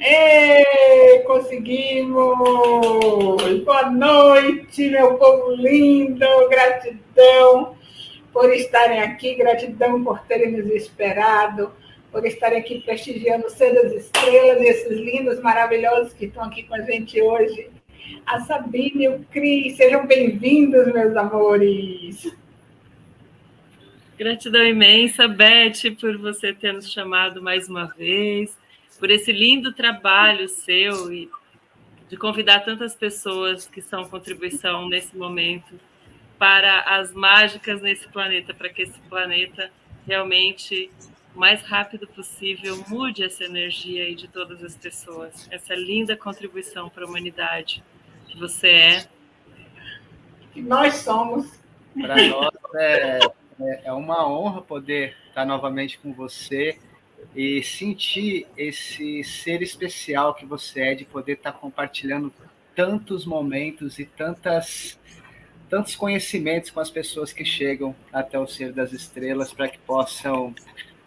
Ei, conseguimos! Boa noite, meu povo lindo! Gratidão por estarem aqui, gratidão por terem nos esperado, por estarem aqui prestigiando o Ser das Estrelas, esses lindos, maravilhosos que estão aqui com a gente hoje. A Sabine e o Cris, sejam bem-vindos, meus amores! Gratidão imensa, Beth, por você ter nos chamado mais uma vez por esse lindo trabalho seu e de convidar tantas pessoas que são contribuição nesse momento para as mágicas nesse planeta, para que esse planeta realmente, o mais rápido possível, mude essa energia aí de todas as pessoas. Essa linda contribuição para a humanidade que você é. Que nós somos. Para nós é, é, é uma honra poder estar novamente com você e sentir esse ser especial que você é de poder estar compartilhando tantos momentos e tantas tantos conhecimentos com as pessoas que chegam até o ser das estrelas para que possam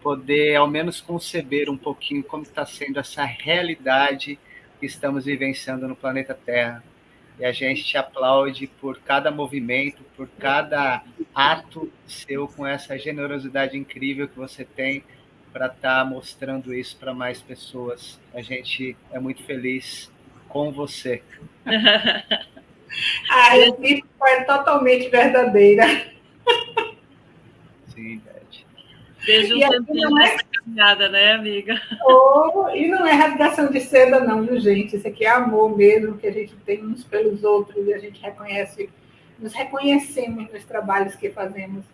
poder ao menos conceber um pouquinho como está sendo essa realidade que estamos vivenciando no planeta Terra. E a gente te aplaude por cada movimento, por cada ato seu com essa generosidade incrível que você tem para estar tá mostrando isso para mais pessoas. A gente é muito feliz com você. a recíproca é totalmente verdadeira. Sim, Beijo um tempinho é... nessa caminhada, né, amiga? Oh, e não é rasgação de seda, não, viu, gente? Isso aqui é amor mesmo que a gente tem uns pelos outros e a gente reconhece, nos reconhecemos nos trabalhos que fazemos.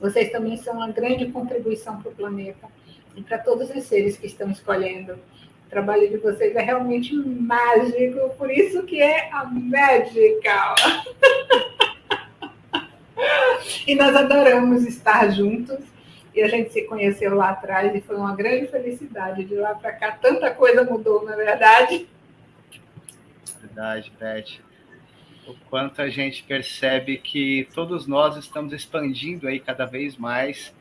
Vocês também são uma grande contribuição para o planeta e para todos os seres que estão escolhendo. O trabalho de vocês é realmente mágico, por isso que é a Magical. e nós adoramos estar juntos. E a gente se conheceu lá atrás e foi uma grande felicidade. De lá para cá, tanta coisa mudou, na é verdade. Verdade, Beth. O quanto a gente percebe que todos nós estamos expandindo aí cada vez mais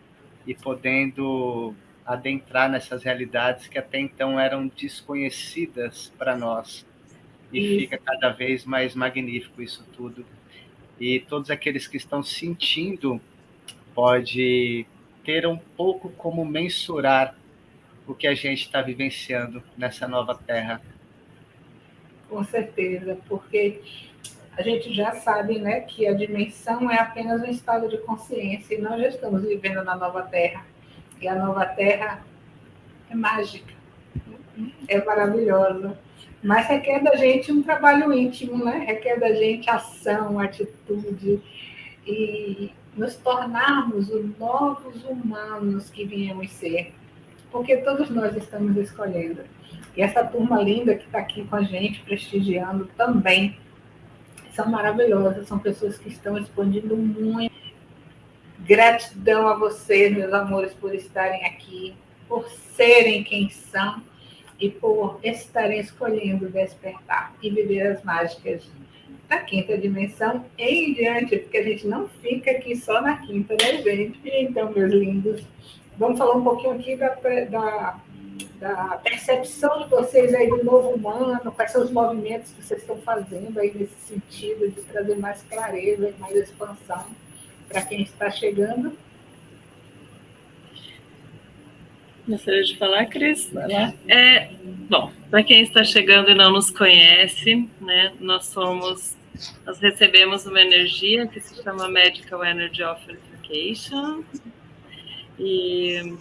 e podendo adentrar nessas realidades que até então eram desconhecidas para nós. E isso. fica cada vez mais magnífico isso tudo. E todos aqueles que estão sentindo pode ter um pouco como mensurar o que a gente está vivenciando nessa nova terra. Com certeza, porque a gente já sabe né, que a dimensão é apenas um estado de consciência e nós já estamos vivendo na nova terra e a nova terra é mágica, é maravilhosa. Mas requer da gente um trabalho íntimo, né? requer da gente ação, atitude e nos tornarmos os novos humanos que viemos ser. Porque todos nós estamos escolhendo. E essa turma linda que está aqui com a gente, prestigiando também, são maravilhosas, são pessoas que estão expandindo muito Gratidão a vocês, meus amores, por estarem aqui, por serem quem são e por estarem escolhendo despertar e viver as mágicas da quinta dimensão em diante, porque a gente não fica aqui só na quinta, né, gente? Então, meus lindos, vamos falar um pouquinho aqui da, da, da percepção de vocês aí do novo humano, quais são os movimentos que vocês estão fazendo aí nesse sentido de trazer mais clareza e mais expansão para quem está chegando. Gostaria de falar, Cris? Vai lá. É, bom, para quem está chegando e não nos conhece, né, nós somos, nós recebemos uma energia que se chama Medical Energy of Unification e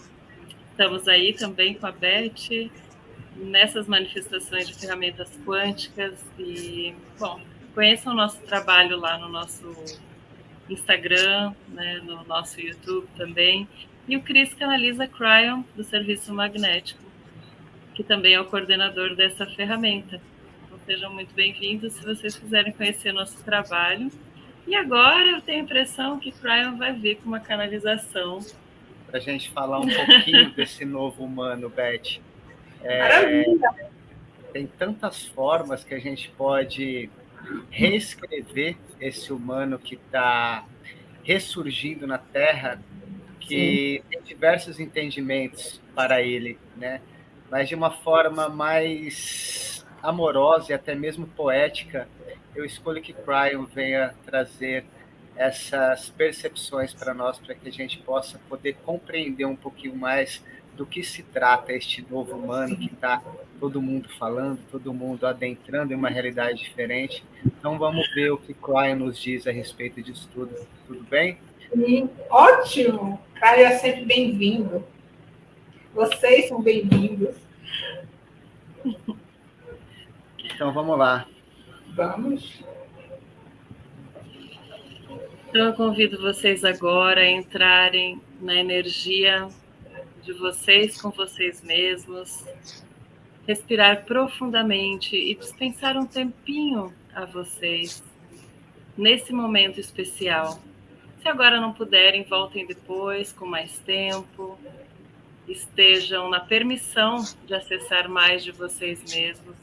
estamos aí também com a Beth nessas manifestações de ferramentas quânticas e, bom, conheçam o nosso trabalho lá no nosso Instagram, né, no nosso YouTube também. E o Cris canaliza Cryon, do Serviço Magnético, que também é o coordenador dessa ferramenta. Então, sejam muito bem-vindos se vocês quiserem conhecer nosso trabalho. E agora eu tenho a impressão que Cryon vai vir com uma canalização. Para a gente falar um pouquinho desse novo humano, Beth. É, tem tantas formas que a gente pode reescrever esse humano que está ressurgindo na Terra que Sim. tem diversos entendimentos para ele, né? Mas de uma forma mais amorosa e até mesmo poética, eu escolho que Cryon venha trazer essas percepções para nós, para que a gente possa poder compreender um pouquinho mais do que se trata este novo humano que está todo mundo falando, todo mundo adentrando em uma realidade diferente. Então vamos ver o que Cryon nos diz a respeito disso tudo. Tudo bem? Sim, ótimo! Caio é sempre bem-vindo. Vocês são bem-vindos. Então vamos lá. Vamos. Então eu convido vocês agora a entrarem na energia de vocês com vocês mesmos, respirar profundamente e dispensar um tempinho a vocês nesse momento especial. Se agora não puderem, voltem depois com mais tempo. Estejam na permissão de acessar mais de vocês mesmos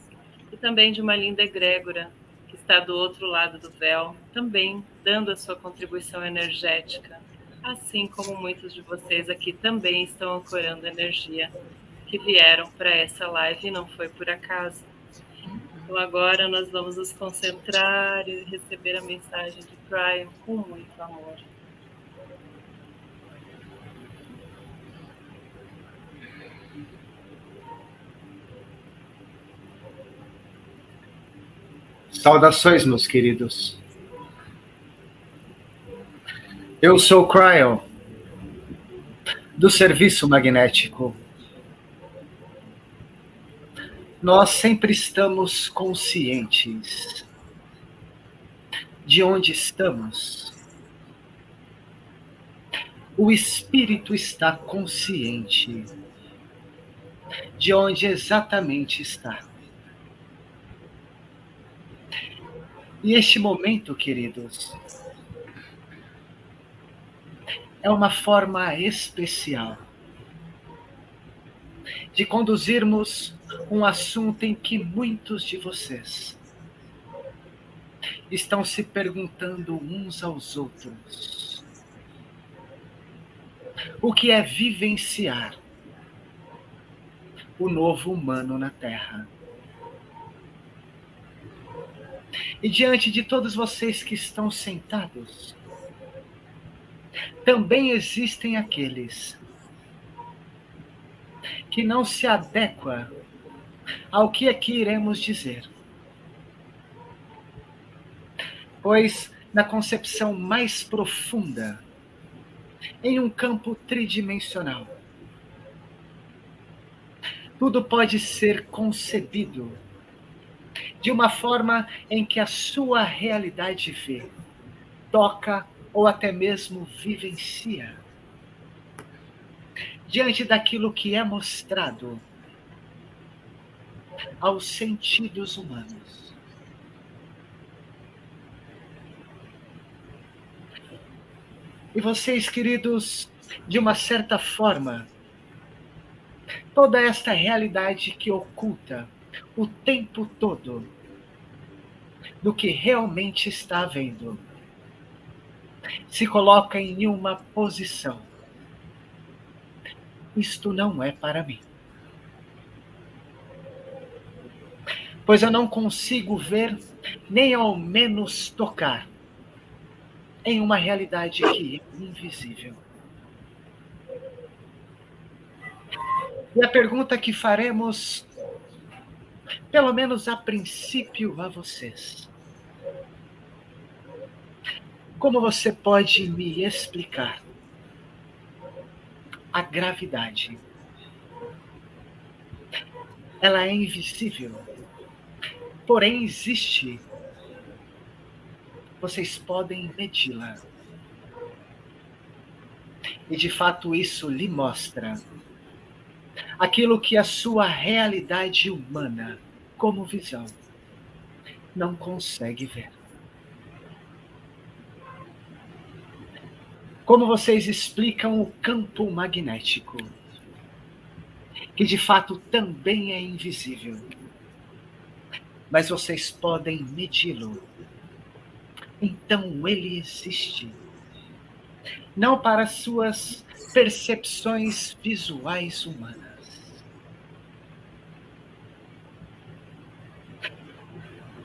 e também de uma linda egrégora que está do outro lado do véu, também dando a sua contribuição energética, assim como muitos de vocês aqui também estão ancorando energia que vieram para essa live e não foi por acaso. Então agora nós vamos nos concentrar e receber a mensagem de Brian com muito amor. Saudações, meus queridos. Eu sou Cryon, do Serviço Magnético. Nós sempre estamos conscientes de onde estamos. O espírito está consciente de onde exatamente está. E este momento, queridos, é uma forma especial de conduzirmos um assunto em que muitos de vocês estão se perguntando uns aos outros: o que é vivenciar o novo humano na Terra? E diante de todos vocês que estão sentados, também existem aqueles que não se adequa ao que aqui iremos dizer. Pois, na concepção mais profunda, em um campo tridimensional, tudo pode ser concebido de uma forma em que a sua realidade vê, toca ou até mesmo vivencia. Diante daquilo que é mostrado aos sentidos humanos. E vocês, queridos, de uma certa forma, toda esta realidade que oculta o tempo todo do que realmente está vendo. Se coloca em uma posição. Isto não é para mim. Pois eu não consigo ver, nem ao menos tocar, em uma realidade que é invisível. E a pergunta que faremos pelo menos a princípio, a vocês. Como você pode me explicar a gravidade? Ela é invisível, porém existe. Vocês podem medi-la. E de fato isso lhe mostra aquilo que a sua realidade humana, como visão, não consegue ver. Como vocês explicam o campo magnético, que de fato também é invisível, mas vocês podem medi-lo. Então ele existe. Não para suas percepções visuais humanas.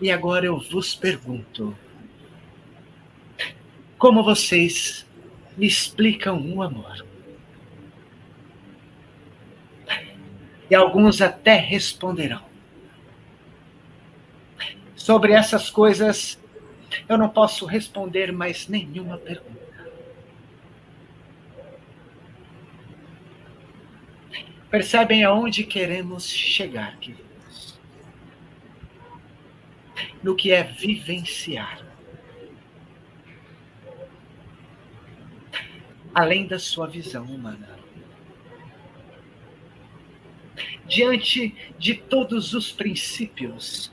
E agora eu vos pergunto: como vocês me explicam o amor? E alguns até responderão. Sobre essas coisas, eu não posso responder mais nenhuma pergunta. Percebem aonde queremos chegar, queridos? No que é vivenciar. Além da sua visão humana. Diante de todos os princípios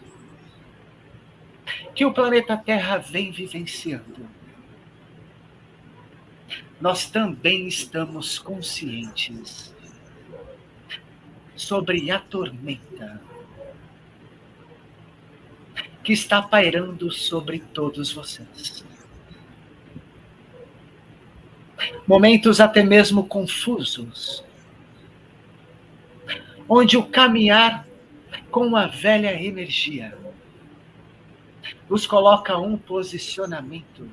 que o planeta Terra vem vivenciando, nós também estamos conscientes sobre a tormenta que está pairando sobre todos vocês. Momentos até mesmo confusos, onde o caminhar com a velha energia nos coloca um posicionamento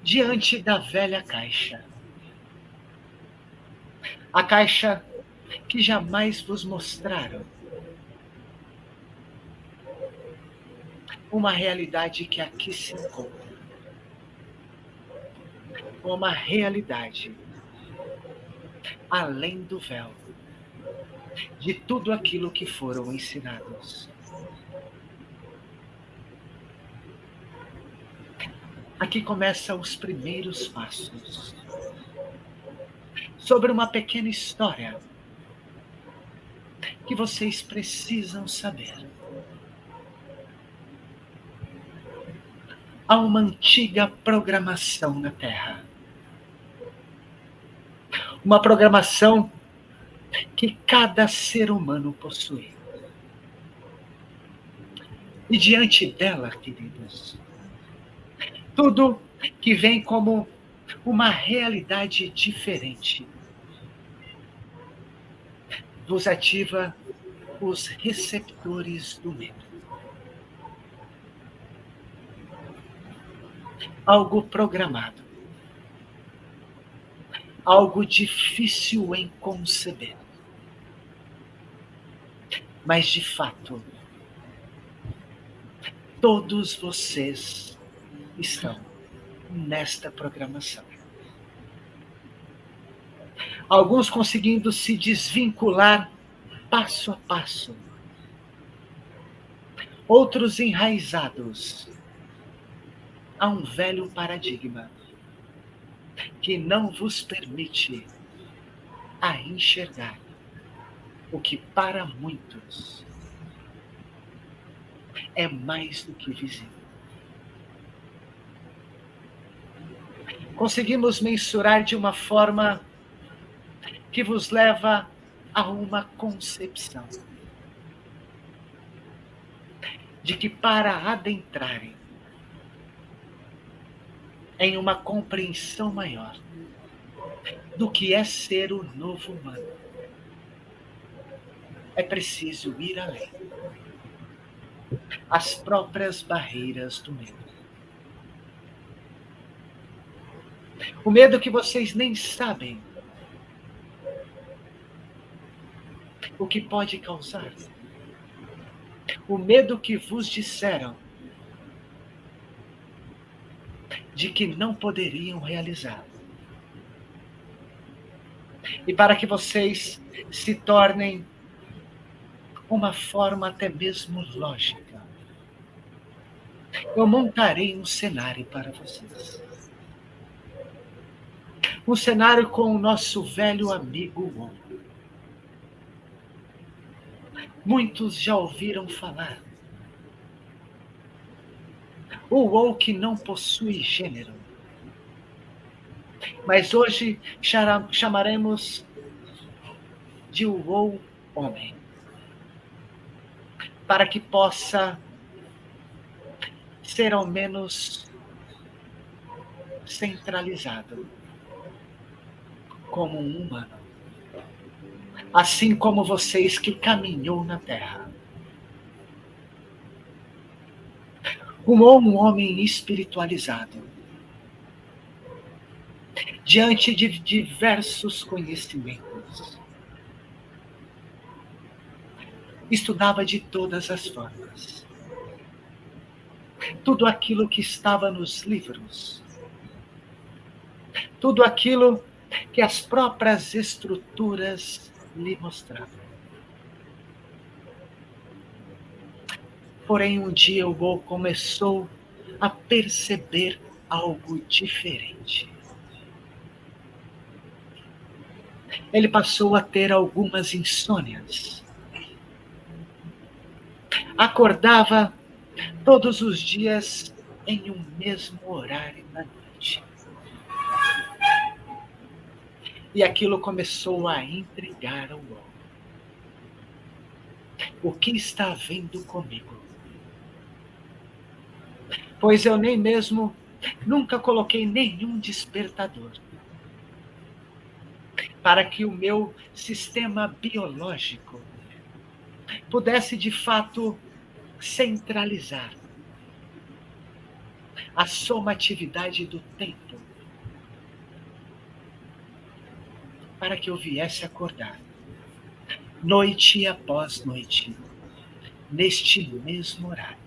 diante da velha caixa. A caixa que jamais vos mostraram uma realidade que aqui se encontra. Uma realidade além do véu de tudo aquilo que foram ensinados. Aqui começam os primeiros passos sobre uma pequena história que vocês precisam saber. Há uma antiga programação na Terra. Uma programação que cada ser humano possui. E diante dela, queridos, tudo que vem como uma realidade diferente vos ativa os receptores do medo. Algo programado. Algo difícil em conceber. Mas, de fato, todos vocês estão nesta programação. Alguns conseguindo se desvincular passo a passo. Outros enraizados a um velho paradigma que não vos permite a enxergar o que para muitos é mais do que visível. Conseguimos mensurar de uma forma que vos leva a uma concepção de que para adentrarem em uma compreensão maior do que é ser o novo humano, é preciso ir além. As próprias barreiras do medo. O medo que vocês nem sabem o que pode causar. O medo que vos disseram de que não poderiam realizar. E para que vocês se tornem uma forma até mesmo lógica, eu montarei um cenário para vocês. Um cenário com o nosso velho amigo Wong. Muitos já ouviram falar. O woke não possui gênero. Mas hoje chamaremos de o homem. Para que possa ser ao menos centralizado. como um humano, assim como vocês que caminhou na terra. Como um homem espiritualizado, diante de diversos conhecimentos. Estudava de todas as formas. Tudo aquilo que estava nos livros. Tudo aquilo que as próprias estruturas lhe mostravam. Porém, um dia o Gol começou a perceber algo diferente. Ele passou a ter algumas insônias. Acordava todos os dias em um mesmo horário da noite. E aquilo começou a intrigar o homem. O que está havendo comigo? Pois eu nem mesmo nunca coloquei nenhum despertador para que o meu sistema biológico pudesse de fato centralizar a somatividade do tempo para que eu viesse acordar noite após noite neste mesmo horário.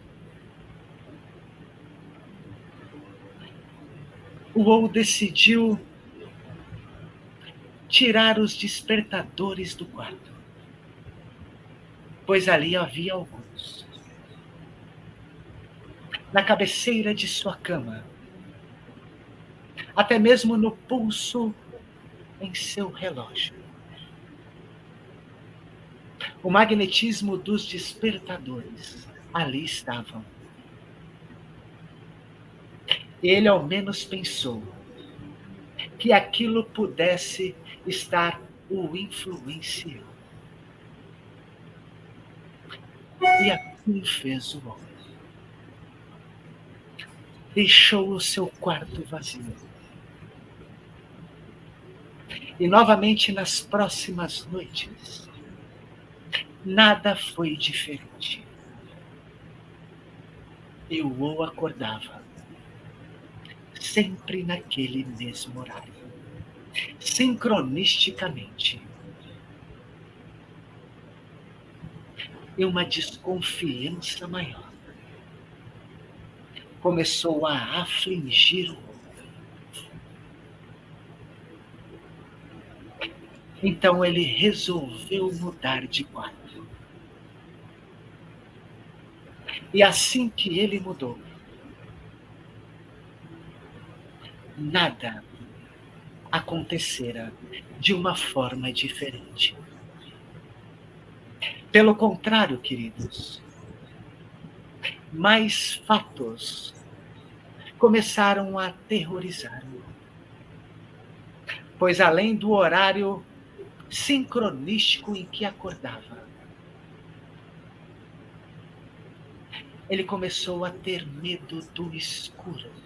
O ou decidiu tirar os despertadores do quarto, pois ali havia alguns. Na cabeceira de sua cama, até mesmo no pulso em seu relógio. O magnetismo dos despertadores ali estavam. Ele ao menos pensou que aquilo pudesse estar o influenciando. E assim fez o homem. Deixou o seu quarto vazio. E novamente nas próximas noites, nada foi diferente. Eu o acordava, sempre naquele mesmo horário sincronisticamente. E uma desconfiança maior começou a afligir o homem. Então ele resolveu mudar de quarto. E assim que ele mudou, nada acontecera de uma forma diferente. Pelo contrário, queridos, mais fatos começaram a aterrorizar. Pois além do horário sincronístico em que acordava, ele começou a ter medo do escuro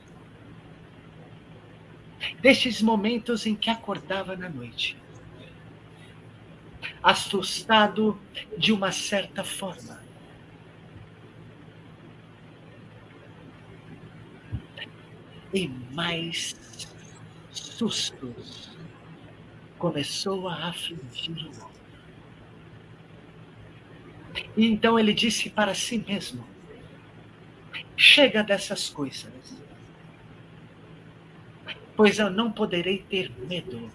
destes momentos em que acordava na noite, assustado de uma certa forma. E mais sustos começou a afligir o homem. E então ele disse para si mesmo: chega dessas coisas pois eu não poderei ter medo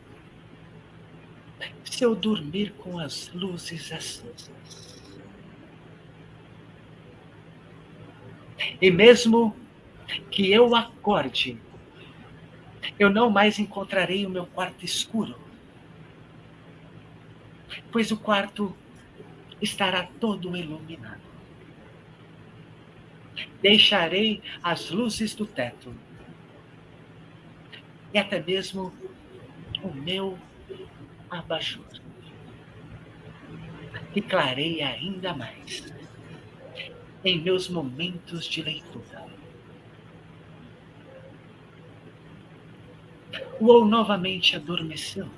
se eu dormir com as luzes acesas. E mesmo que eu acorde, eu não mais encontrarei o meu quarto escuro, pois o quarto estará todo iluminado. Deixarei as luzes do teto e até mesmo o meu abajur, que clareia ainda mais em meus momentos de leitura. O ou novamente adormeceu,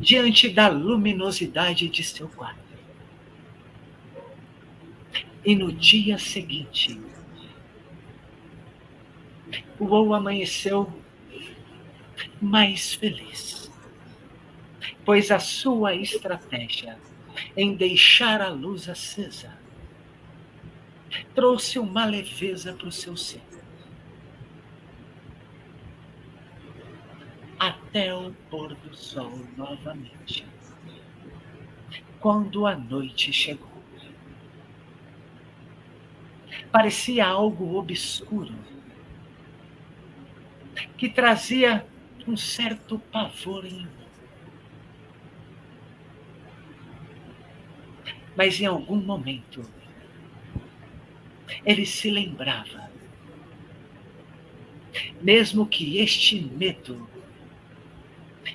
diante da luminosidade de seu quarto. E no dia seguinte, o Ou amanheceu mais feliz, pois a sua estratégia em deixar a luz acesa trouxe uma leveza para o seu ser. Até o pôr do sol novamente. Quando a noite chegou. Parecia algo obscuro que trazia um certo pavor em mim. Mas em algum momento ele se lembrava, mesmo que este medo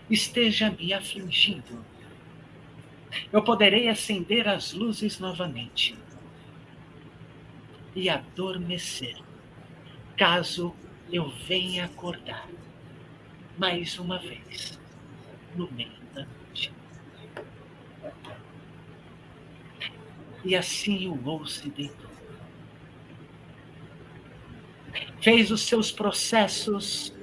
esteja me afligindo, eu poderei acender as luzes novamente e adormecer, caso eu venha acordar mais uma vez no meio da noite. E assim o Ou se deitou. Fez os seus processos,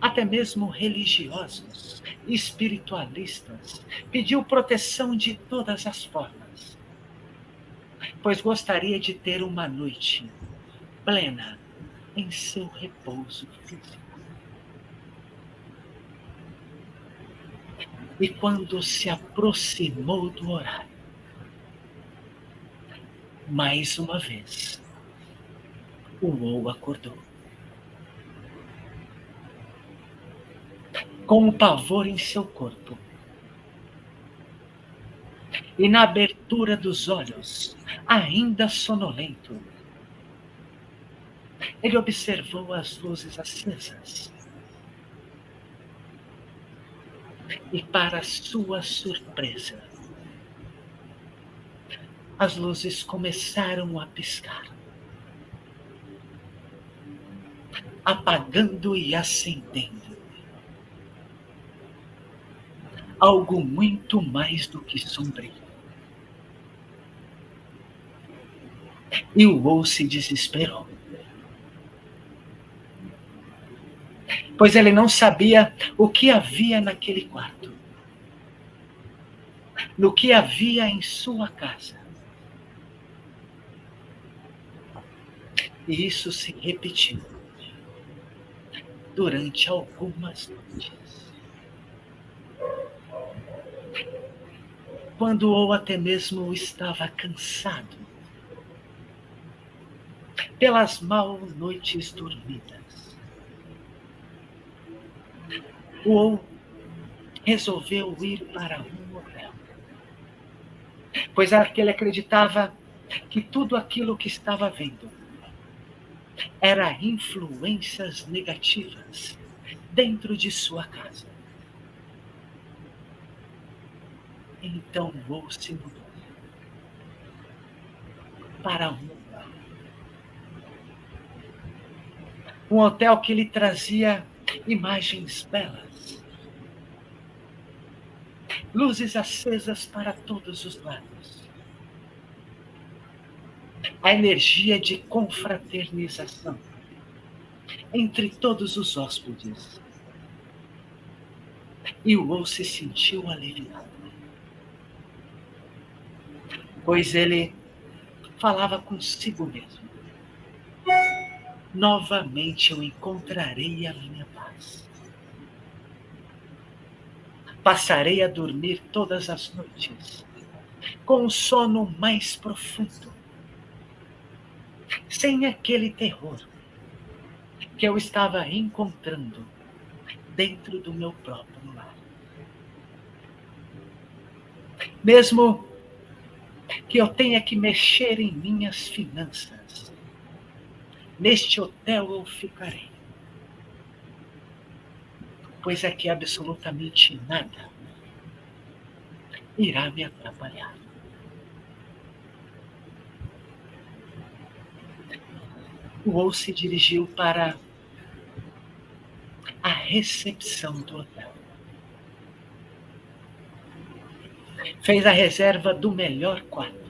até mesmo religiosos, espiritualistas, pediu proteção de todas as formas, pois gostaria de ter uma noite plena em seu repouso físico. E quando se aproximou do horário, mais uma vez, o Ou acordou. Com o pavor em seu corpo. E na abertura dos olhos, ainda sonolento, ele observou as luzes acesas. E, para sua surpresa, as luzes começaram a piscar, apagando e acendendo. Algo muito mais do que sombrio. E o Ou se desesperou. Pois ele não sabia o que havia naquele quarto, no que havia em sua casa. E isso se repetiu durante algumas noites. Quando ou até mesmo estava cansado pelas mal noites dormidas ou resolveu ir para um hotel. Pois ele acreditava que tudo aquilo que estava vendo era influências negativas dentro de sua casa. Então vou se mudou para um um hotel que lhe trazia imagens belas luzes acesas para todos os lados. A energia de confraternização entre todos os hóspedes. E o Ou se sentiu aliviado. Pois ele falava consigo mesmo. Novamente eu encontrarei a minha paz passarei a dormir todas as noites, com um sono mais profundo, sem aquele terror que eu estava encontrando dentro do meu próprio lar. Mesmo que eu tenha que mexer em minhas finanças, neste hotel eu ficarei pois é que absolutamente nada irá me atrapalhar. O Ou se dirigiu para a recepção do hotel. fez a reserva do melhor quarto.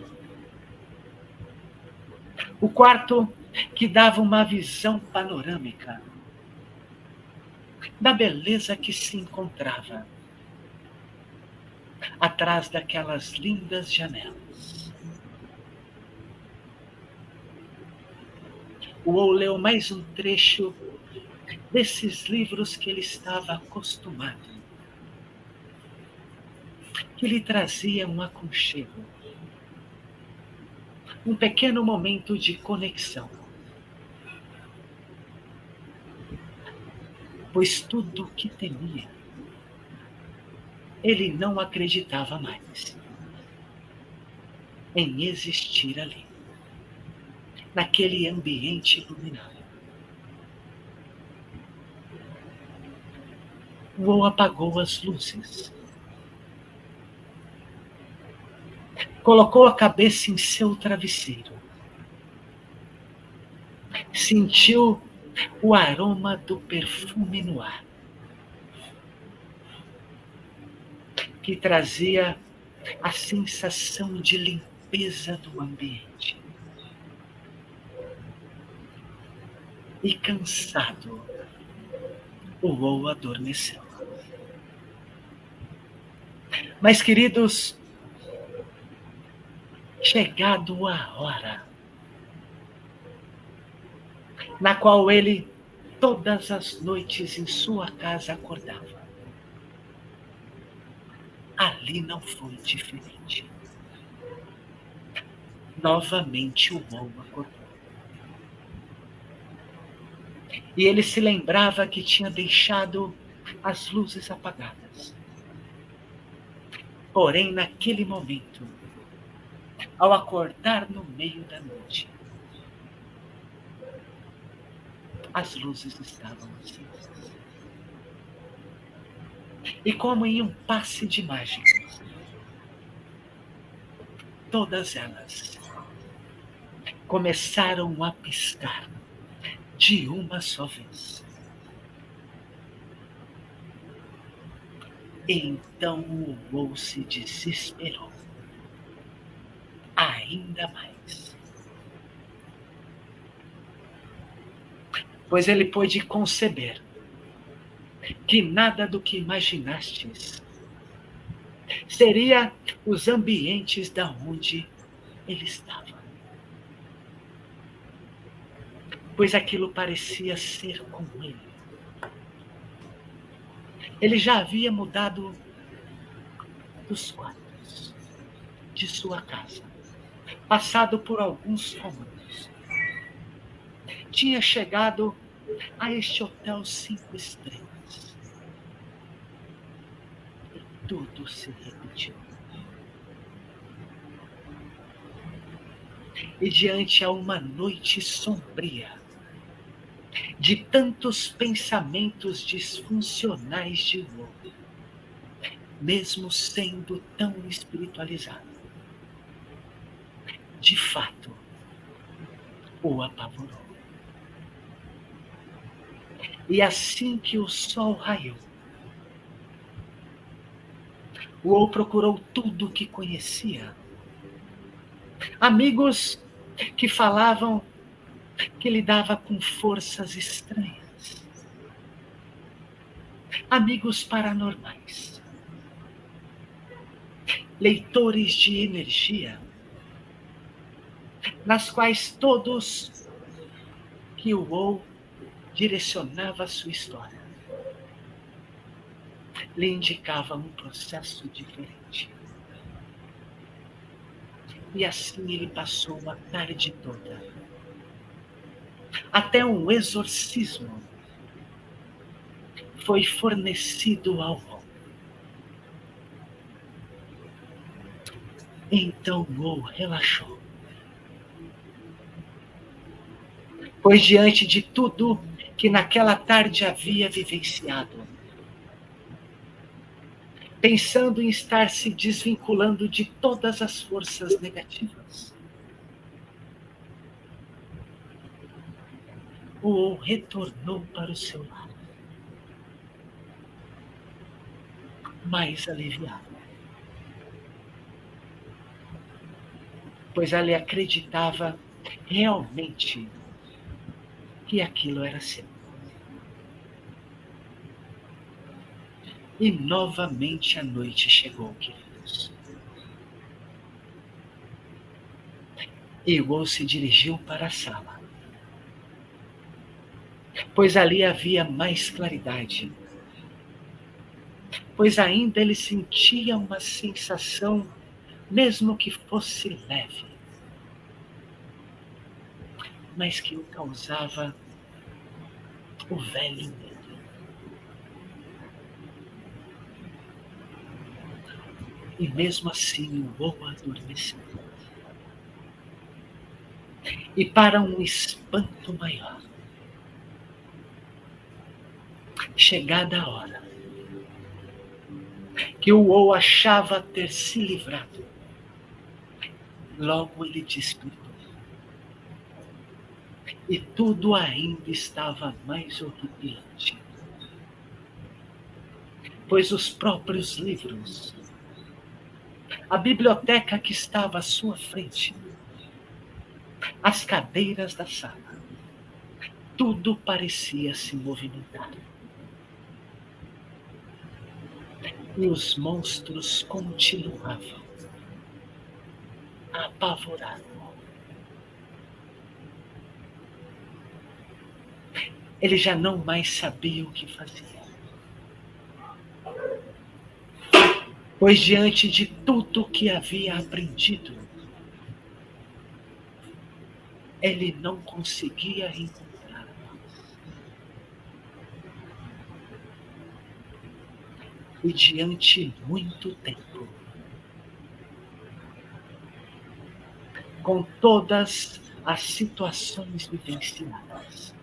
O quarto que dava uma visão panorâmica da beleza que se encontrava atrás daquelas lindas janelas. O leu mais um trecho desses livros que ele estava acostumado, que lhe trazia um aconchego, um pequeno momento de conexão. Pois tudo o que temia, ele não acreditava mais em existir ali, naquele ambiente iluminado. Ou apagou as luzes. Colocou a cabeça em seu travesseiro. Sentiu o aroma do perfume no ar. Que trazia a sensação de limpeza do ambiente. E cansado, o Ou adormeceu. Mas, queridos, chegado a hora na qual ele todas as noites em sua casa acordava. Ali não foi diferente. Novamente o Mou acordou. E ele se lembrava que tinha deixado as luzes apagadas. Porém, naquele momento, ao acordar no meio da noite, as luzes estavam acesas. E como em um passe de mágica, todas elas começaram a piscar de uma só vez. Então o Mo se desesperou ainda mais. Pois ele pôde conceber que nada do que imaginastes seria os ambientes da onde ele estava. Pois aquilo parecia ser com ele. Ele já havia mudado dos quartos de sua casa, passado por alguns cômodos. Tinha chegado a este hotel cinco estrelas. E tudo se repetiu. E diante a uma noite sombria, de tantos pensamentos disfuncionais de Wu, mesmo sendo tão espiritualizado. De fato, o apavorou. E assim que o sol raiou, Wu procurou tudo o que conhecia. Amigos que falavam que lidava com forças estranhas, amigos paranormais, leitores de energia, nas quais todos que o ou direcionava a sua história, lhe indicava um processo diferente. E assim ele passou a tarde toda até um exorcismo foi fornecido ao homem. Então Mo relaxou. Pois diante de tudo que naquela tarde havia vivenciado, pensando em estar se desvinculando de todas as forças negativas, ou retornou para o seu lar. Mais aliviado. pois ela acreditava realmente que aquilo era seu. E novamente a noite chegou, queridos. E Wo se dirigiu para a sala, pois ali havia mais claridade, pois ainda ele sentia uma sensação, mesmo que fosse leve, mas que o causava o velho medo. E mesmo assim o voo adormeceu. E para um espanto maior, chegada a hora, que o Ou achava ter se livrado, logo ele despertou. E tudo ainda estava mais horripilante. Pois os próprios livros a biblioteca que estava à sua frente, as cadeiras da sala, tudo parecia se movimentar. E os monstros continuavam apavorados. Ele já não mais sabia o que fazer. Pois diante de tudo que havia aprendido, ele não conseguia encontrar E diante muito tempo, com todas as situações vivenciadas,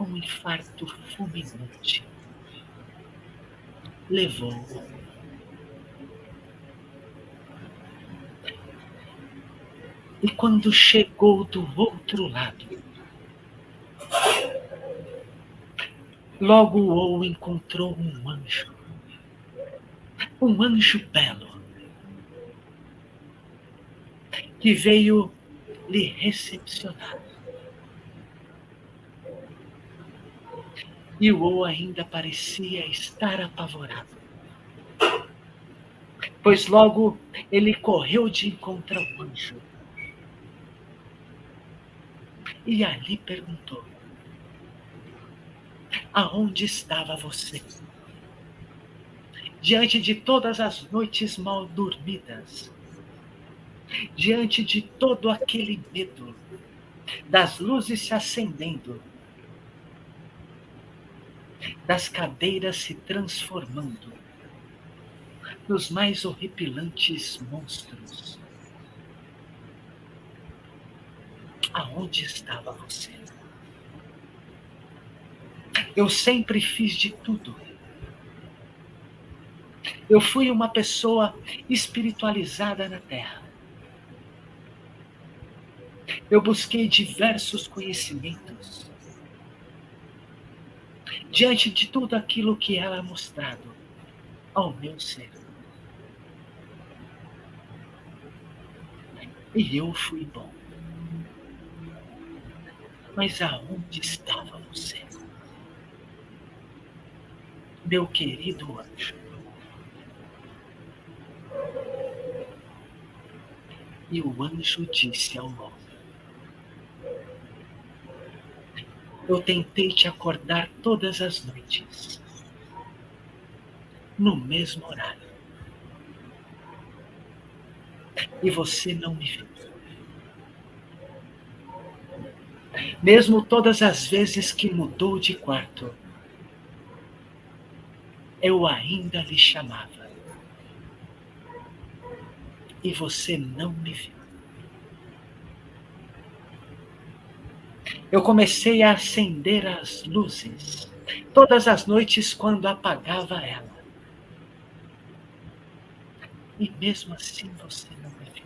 um infarto fulminante levou. E quando chegou do outro lado, logo o encontrou um anjo, um anjo belo, que veio lhe recepcionar. E o O ainda parecia estar apavorado. Pois logo ele correu de encontro ao anjo. E ali perguntou: Aonde estava você? Diante de todas as noites mal dormidas, diante de todo aquele medo, das luzes se acendendo, das cadeiras se transformando nos mais horripilantes monstros. Aonde estava você? Eu sempre fiz de tudo. Eu fui uma pessoa espiritualizada na Terra. Eu busquei diversos conhecimentos diante de tudo aquilo que ela mostrado ao meu ser. E eu fui bom. Mas aonde estava você? Meu querido anjo. E o anjo disse ao homem: Eu tentei te acordar todas as noites, no mesmo horário. E você não me viu. Mesmo todas as vezes que mudou de quarto, eu ainda lhe chamava. E você não me viu. eu comecei a acender as luzes, todas as noites quando apagava ela. E mesmo assim você não me viu.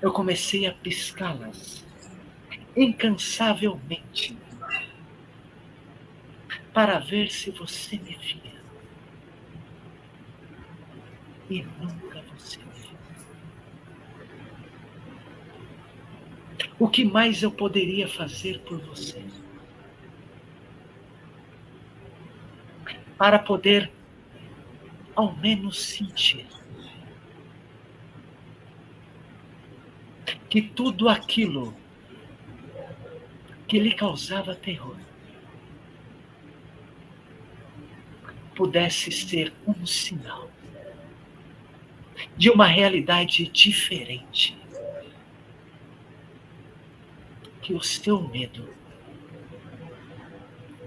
Eu comecei a piscá-las incansavelmente para ver se você me via. E nunca O que mais eu poderia fazer por você? Para poder ao menos sentir que tudo aquilo que lhe causava terror pudesse ser um sinal de uma realidade diferente. Que o seu medo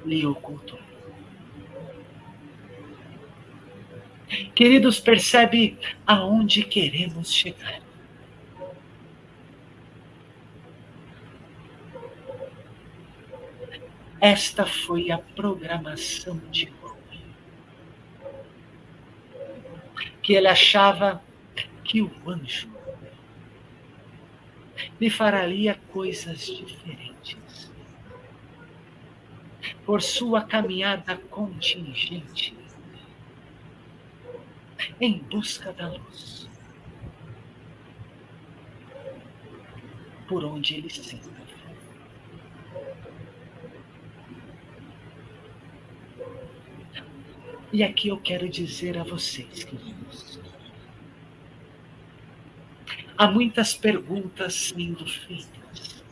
lhe ocultou. Queridos, percebe aonde queremos chegar. Esta foi a programação de que ele achava que o anjo lhe faria coisas diferentes. Por sua caminhada contingente em busca da luz, por onde ele se E aqui eu quero dizer a vocês, queridos, há muitas perguntas sendo feitas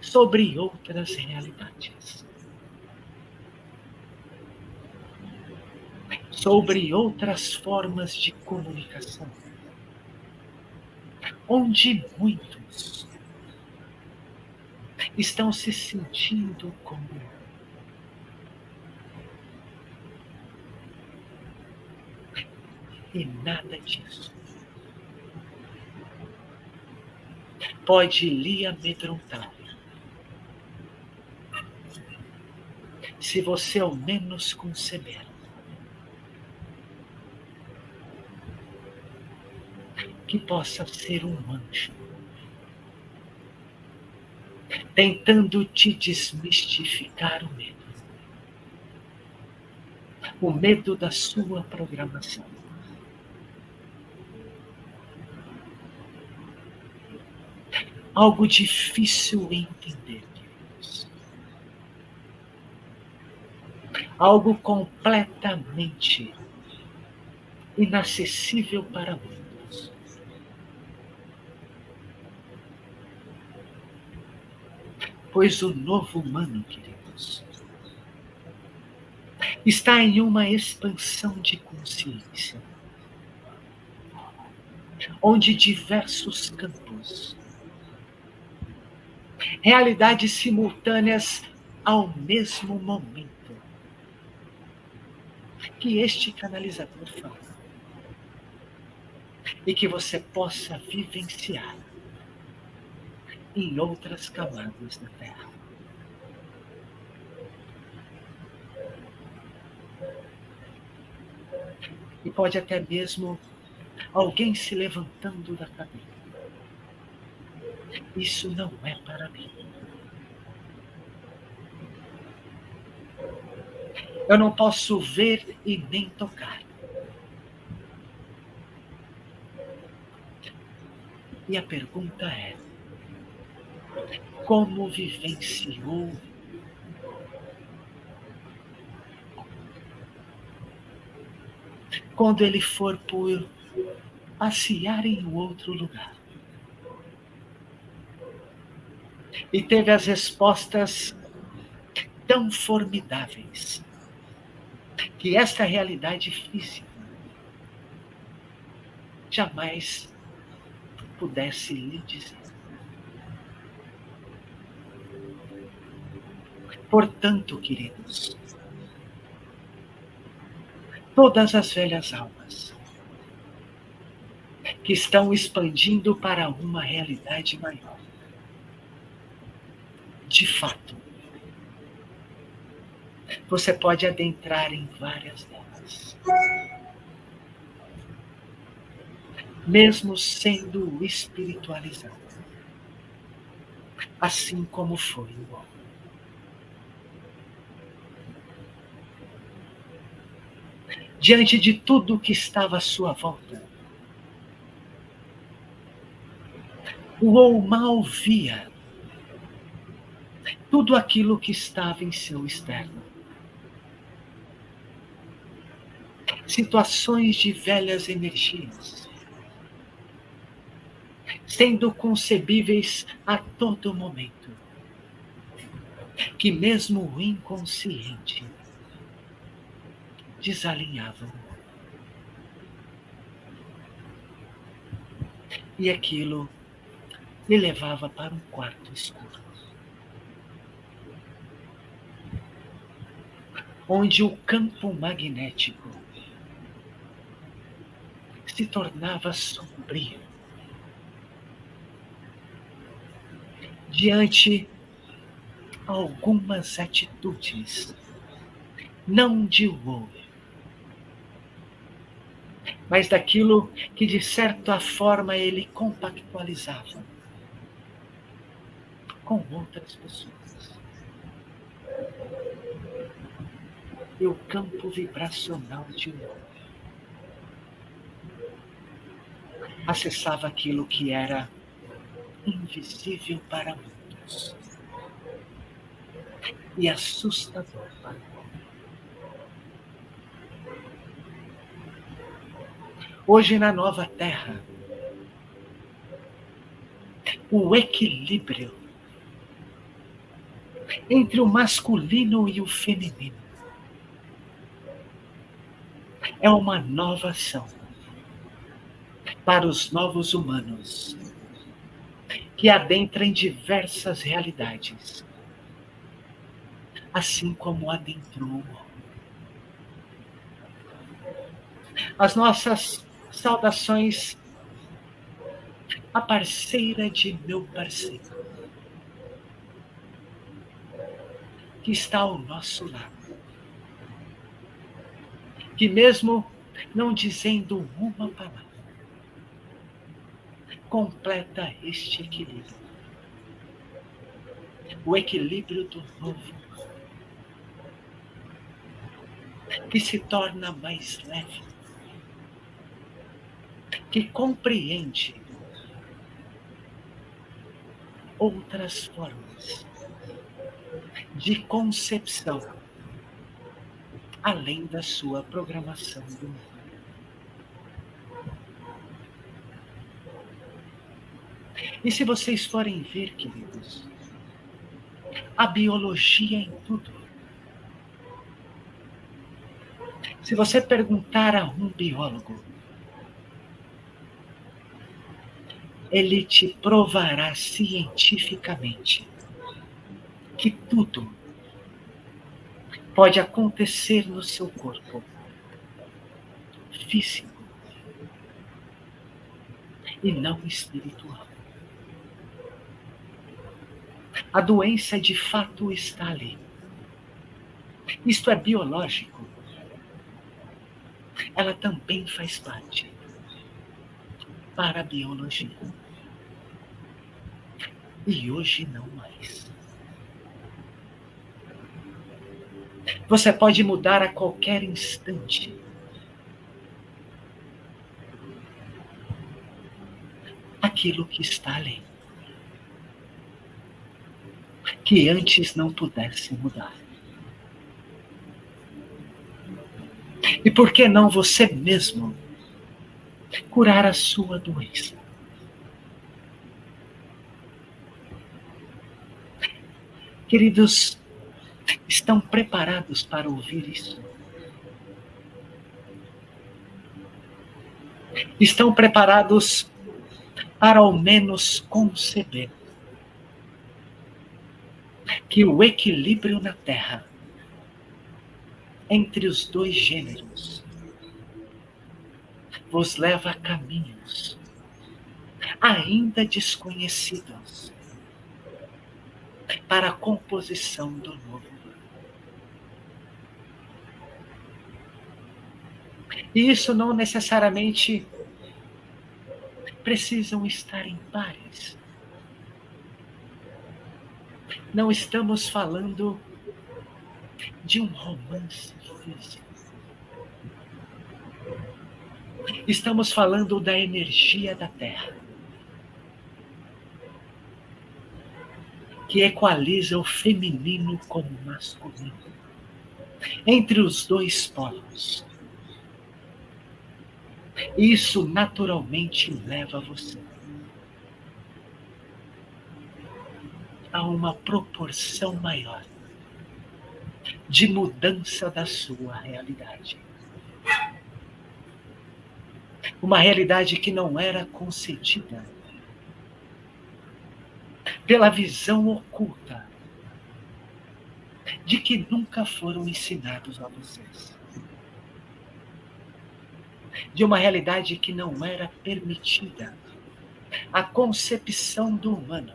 sobre outras realidades, sobre outras formas de comunicação, onde muitos estão se sentindo como E nada disso pode lhe amedrontar. Se você ao menos conceber que possa ser um anjo tentando te desmistificar o medo. O medo da sua programação. Algo difícil entender. Algo completamente inacessível para muitos. Pois o novo humano, queridos, está em uma expansão de consciência, onde diversos campos realidades simultâneas ao mesmo momento que este canalizador fala. E que você possa vivenciar em outras camadas da Terra. E pode até mesmo alguém se levantando da cadeira isso não é para mim. Eu não posso ver e nem tocar. E a pergunta é: como vivenciou quando ele for por passear em outro lugar? E teve as respostas tão formidáveis que esta realidade física jamais pudesse lhe dizer. Portanto, queridos, todas as velhas almas que estão expandindo para uma realidade maior, de fato, você pode adentrar em várias delas. Mesmo sendo espiritualizado. Assim como foi o homem. diante de tudo que estava à sua volta. O mal via tudo aquilo que estava em seu externo. Situações de velhas energias, sendo concebíveis a todo momento, que mesmo o inconsciente desalinhavam. E aquilo me levava para um quarto escuro. Onde o campo magnético se tornava sombrio. Diante algumas atitudes, não de Wolf, mas daquilo que de certa forma ele compactualizava com outras pessoas. O campo vibracional de um acessava aquilo que era invisível para muitos. E assustador para Hoje na nova terra, o equilíbrio entre o masculino e o feminino é uma nova ação para os novos humanos que adentram em diversas realidades, assim como adentrou as nossas Saudações a parceira de meu parceiro, que está ao nosso lado, que mesmo não dizendo uma palavra, completa este equilíbrio. O equilíbrio do novo, que se torna mais leve, que compreende outras formas de concepção além da sua programação do mundo. E se vocês forem ver, queridos, a biologia em tudo. Se você perguntar a um biólogo ele te provará cientificamente que tudo pode acontecer no seu corpo físico e não espiritual. A doença de fato está ali. Isto é biológico. Ela também faz parte para a biologia e hoje não mais. Você pode mudar a qualquer instante. Aquilo que está ali. Que antes não pudesse mudar. E por que não você mesmo curar a sua doença? Queridos, estão preparados para ouvir isso? Estão preparados para ao menos conceber que o equilíbrio na Terra entre os dois gêneros vos leva a caminhos ainda desconhecidos para a composição do novo. E isso não necessariamente precisam estar em pares. Não estamos falando de um romance físico. Estamos falando da energia da Terra, que equaliza o feminino com o masculino, entre os dois polos. Isso naturalmente leva você a uma proporção maior de mudança da sua realidade. Uma realidade que não era concedida pela visão oculta de que nunca foram ensinados a vocês. De uma realidade que não era permitida a concepção do humano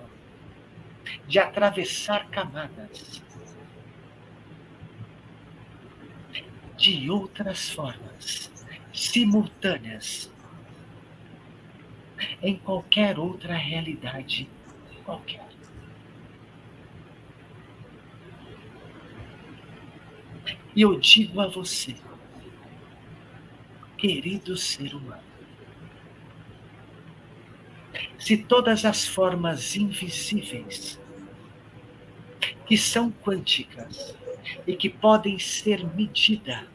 de atravessar camadas de outras formas, simultâneas, em qualquer outra realidade qualquer. E eu digo a você, querido ser humano, se todas as formas invisíveis que são quânticas e que podem ser medidas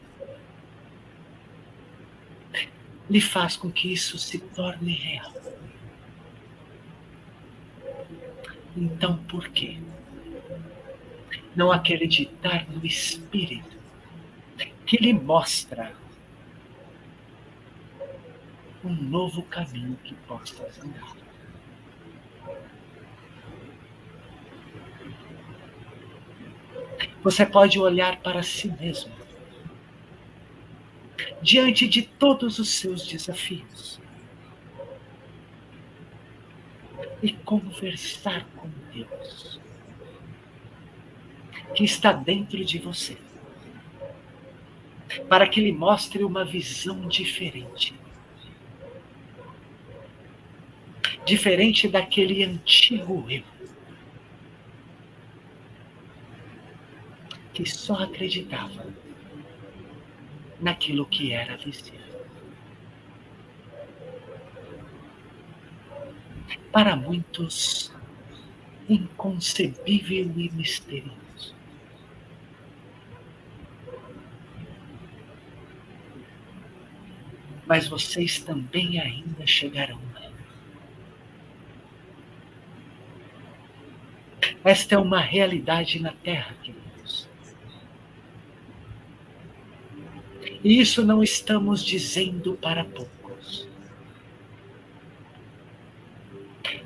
lhe faz com que isso se torne real. Então, por quê? Não acreditar no Espírito que lhe mostra um novo caminho que possa andar. Você pode olhar para si mesmo diante de todos os seus desafios e conversar com Deus que está dentro de você para que lhe mostre uma visão diferente. Diferente daquele antigo eu que só acreditava naquilo que era visível. Para muitos, inconcebível e misterioso. Mas vocês também ainda chegarão lá. Esta é uma realidade na Terra, queridos. E isso não estamos dizendo para poucos.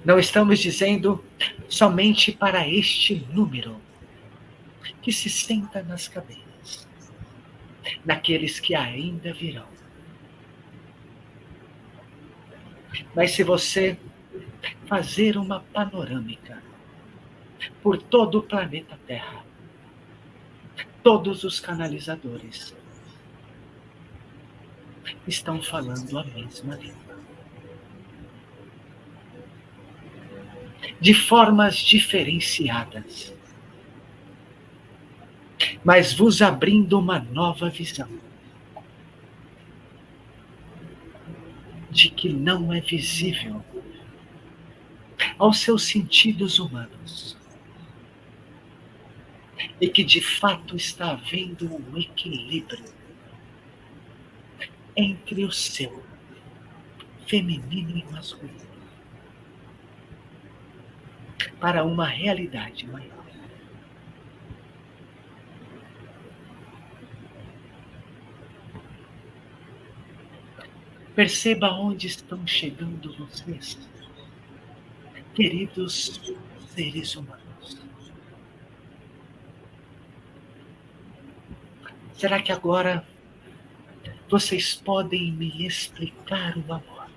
Não estamos dizendo somente para este número que se senta nas cadeiras, naqueles que ainda virão. Mas se você fazer uma panorâmica por todo o planeta Terra, todos os canalizadores estão falando a mesma língua. De formas diferenciadas, mas vos abrindo uma nova visão de que não é visível aos seus sentidos humanos e que de fato está havendo um equilíbrio entre o seu feminino e masculino para uma realidade maior. Perceba onde estão chegando vocês, queridos seres humanos. Será que agora vocês podem me explicar o amor?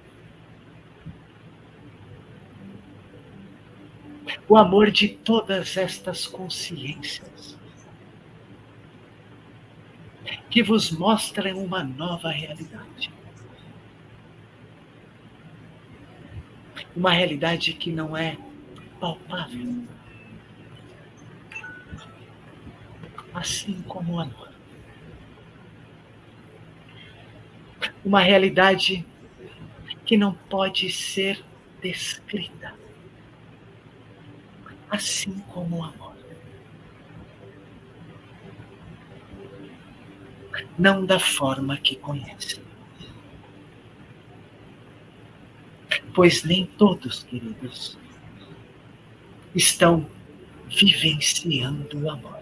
O amor de todas estas consciências que vos mostram uma nova realidade. Uma realidade que não é palpável. Assim como o amor uma realidade que não pode ser descrita, assim como o amor. Não da forma que conhece. Pois nem todos, queridos, estão vivenciando o amor.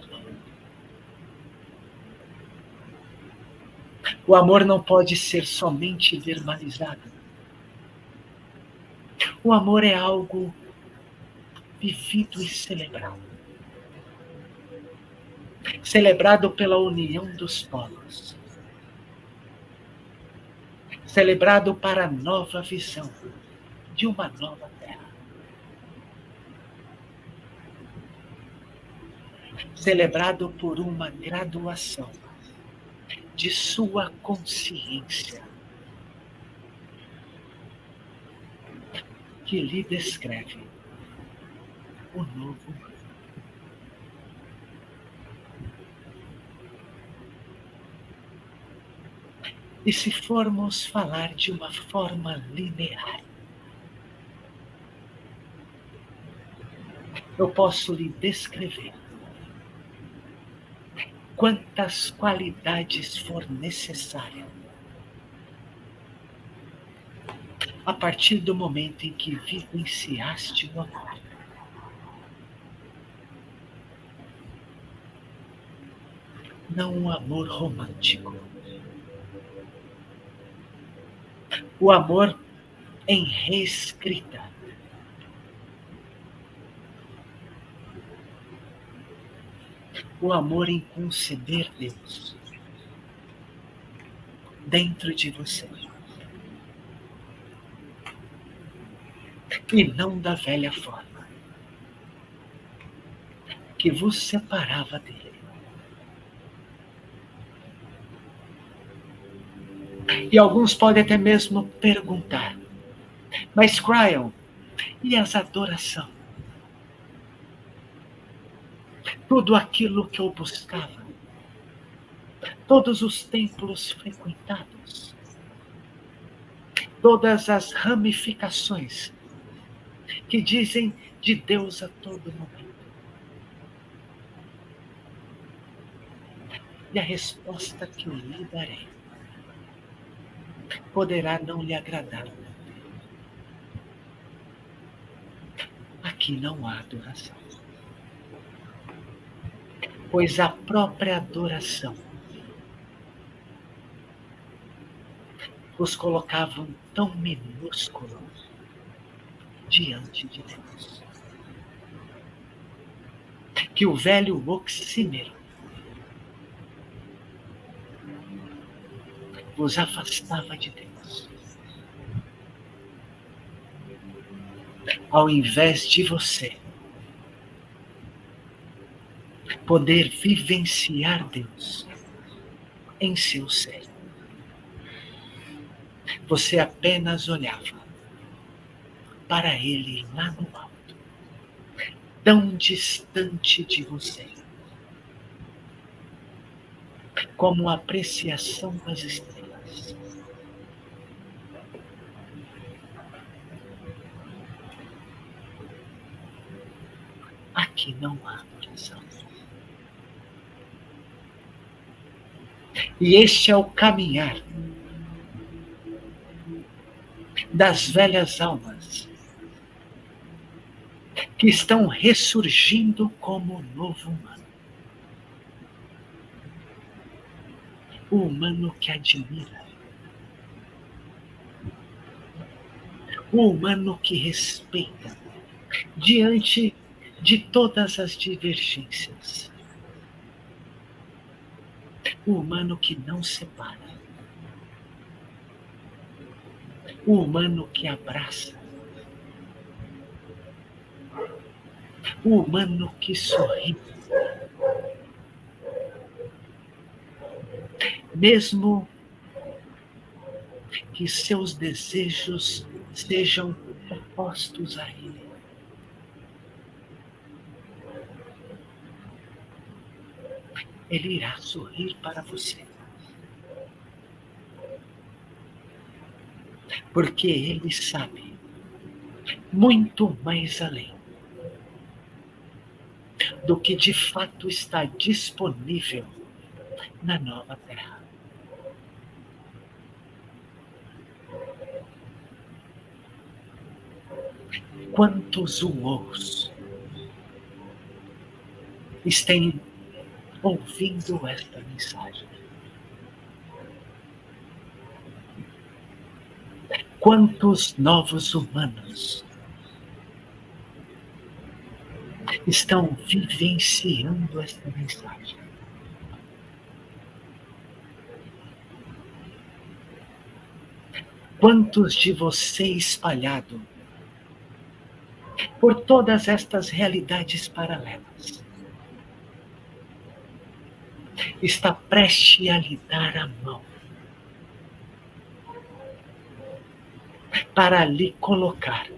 O amor não pode ser somente verbalizado. O amor é algo vivido e celebrado. Celebrado pela união dos povos. Celebrado para a nova visão de uma nova terra. Celebrado por uma graduação de sua consciência, que lhe descreve o novo E se formos falar de uma forma linear, eu posso lhe descrever quantas qualidades for necessária. A partir do momento em que vivenciaste o amor. Não um amor romântico. O amor em reescrita o amor em conceder Deus dentro de você. E não da velha forma que vos separava dele. E alguns podem até mesmo perguntar, mas Cryon, e as adoração? Tudo aquilo que eu buscava, todos os templos frequentados, todas as ramificações que dizem de Deus a todo momento. E a resposta que eu lhe darei poderá não lhe agradar. Aqui não há adoração pois a própria adoração os colocavam tão minúsculos diante de Deus. Que o velho oxímero vos afastava de Deus. Ao invés de você poder vivenciar Deus em seu ser. Você apenas olhava para Ele lá no alto, tão distante de você, como a apreciação das estrelas. Aqui não há adoração. E este é o caminhar das velhas almas que estão ressurgindo como novo humano. O humano que admira. O humano que respeita diante de todas as divergências o humano que não separa, o humano que abraça, o humano que sorri. Mesmo que seus desejos sejam opostos a ele. Ele irá sorrir para você. Porque Ele sabe muito mais além do que de fato está disponível na nova terra. Quantos uous estão ouvindo esta mensagem? Quantos novos humanos estão vivenciando esta mensagem? Quantos de vocês espalhados por todas estas realidades paralelas está prestes a lhe dar a mão para lhe colocar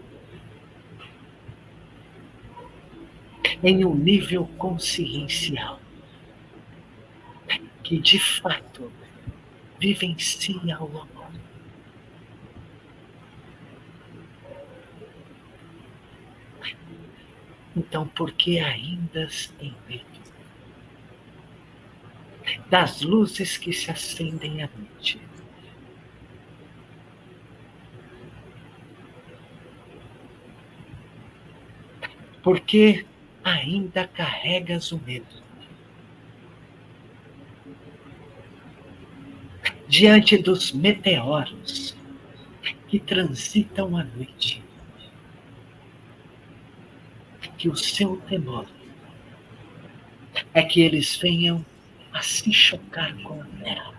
em um nível consciencial que de fato vivencia o amor. Então, por que ainda tem medo das luzes que se acendem à noite? Porque ainda carregas o medo. Diante dos meteoros que transitam à noite, que o seu temor é que eles venham a se chocar com a terra.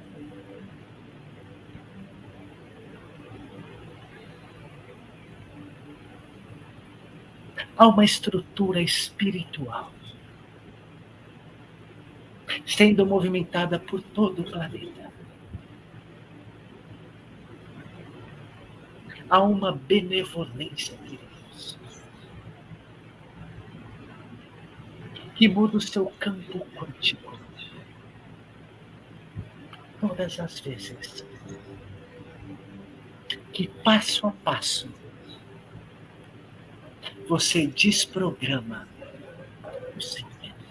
Há uma estrutura espiritual sendo movimentada por todo o planeta. Há uma benevolência, queridos, que muda o seu campo quântico todas as vezes que passo a passo você desprograma o seu medo.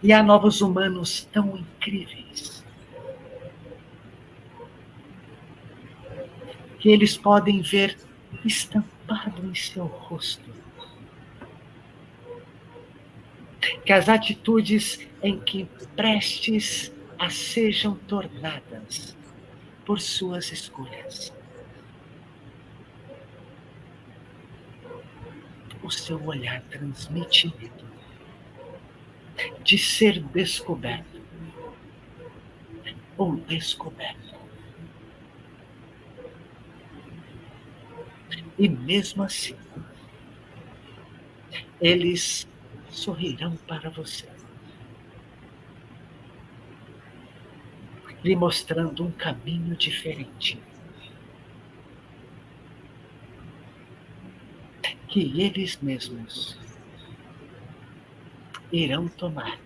E há novos humanos tão incríveis que eles podem ver estampado em seu rosto que as atitudes em que prestes a sejam tornadas por suas escolhas. O seu olhar transmite medo de ser descoberto ou descoberto. E mesmo assim, eles sorrirão para você, lhe mostrando um caminho diferente. Que eles mesmos irão tomar.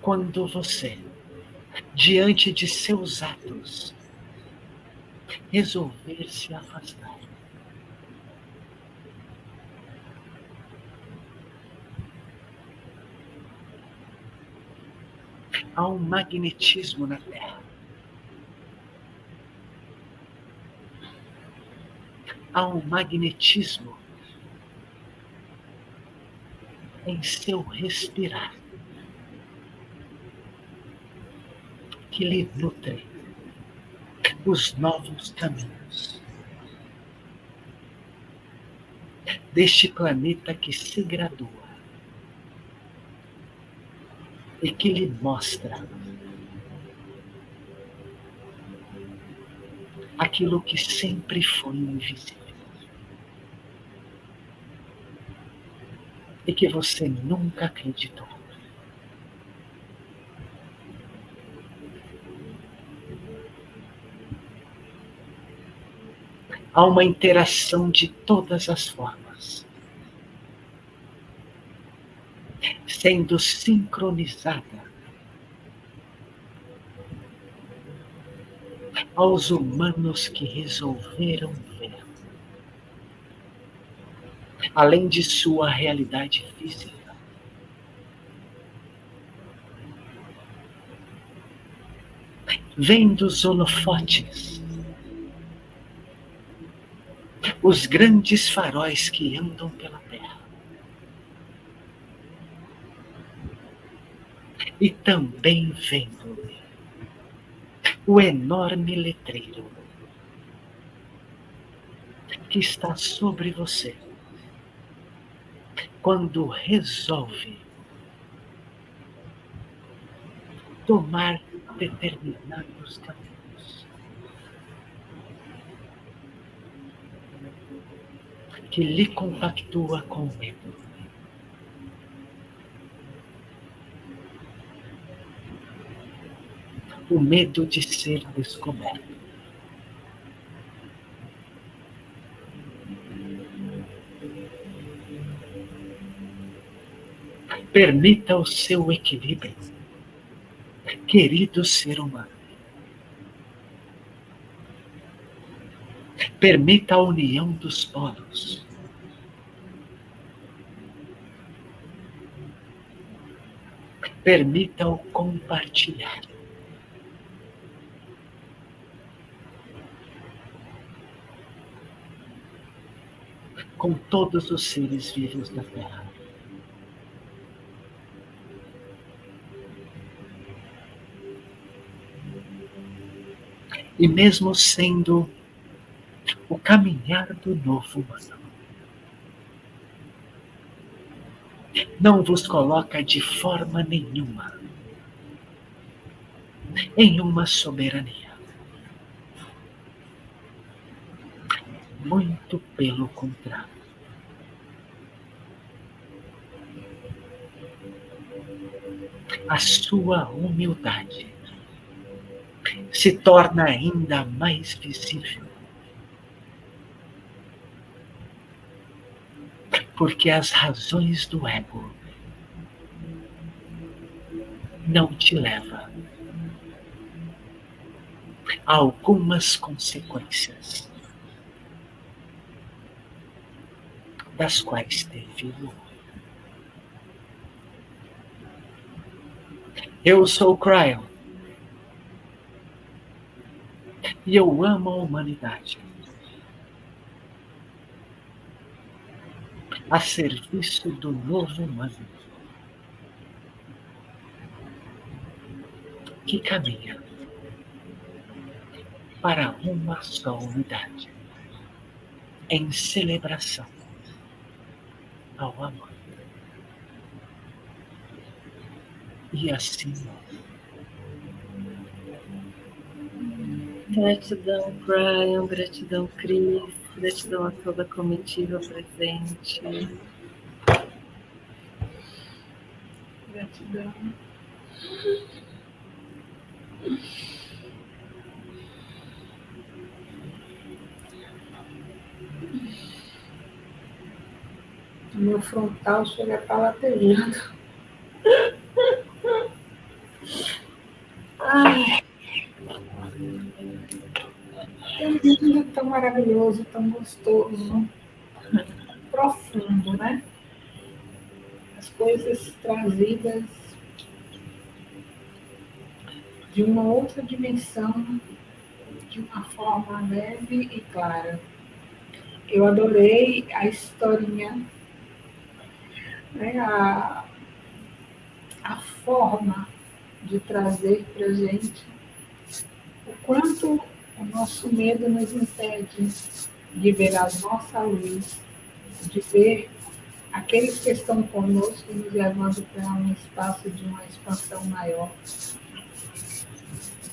Quando você, diante de seus atos, resolver se afastar. Há um magnetismo na Terra. Há um magnetismo em seu respirar que lhe nutre os novos caminhos deste planeta que se gradua e que lhe mostra aquilo que sempre foi invisível e que você nunca acreditou. Há uma interação de todas as formas. sendo sincronizada aos humanos que resolveram ver, além de sua realidade física. Vem dos holofotes, os grandes faróis que andam pela terra. E também vendo o enorme letreiro que está sobre você quando resolve tomar determinados caminhos que lhe compactua com o medo. o medo de ser descoberto. Permita o seu equilíbrio, querido ser humano. Permita a união dos polos. Permita o compartilhar. com todos os seres vivos da Terra. E mesmo sendo o caminhar do novo humano, não vos coloca de forma nenhuma em uma soberania. Muito pelo contrário. A sua humildade se torna ainda mais visível. Porque as razões do ego não te levam a algumas consequências das quais teve Eu sou Cryon. E eu amo a humanidade. A serviço do novo humano. Que caminha para uma só unidade. Em celebração ao amor. E assim. Gratidão, Brian, gratidão, Cris, gratidão a toda a comitiva presente. Gratidão. O meu frontal chega para lá pegando. Ai. É tão maravilhoso, tão gostoso, profundo, né? As coisas trazidas de uma outra dimensão, de uma forma leve e clara. Eu adorei a historinha né, a, a forma de trazer para gente o quanto o nosso medo nos impede de ver a nossa luz, de ver aqueles que estão conosco nos levando para um espaço de uma expansão maior.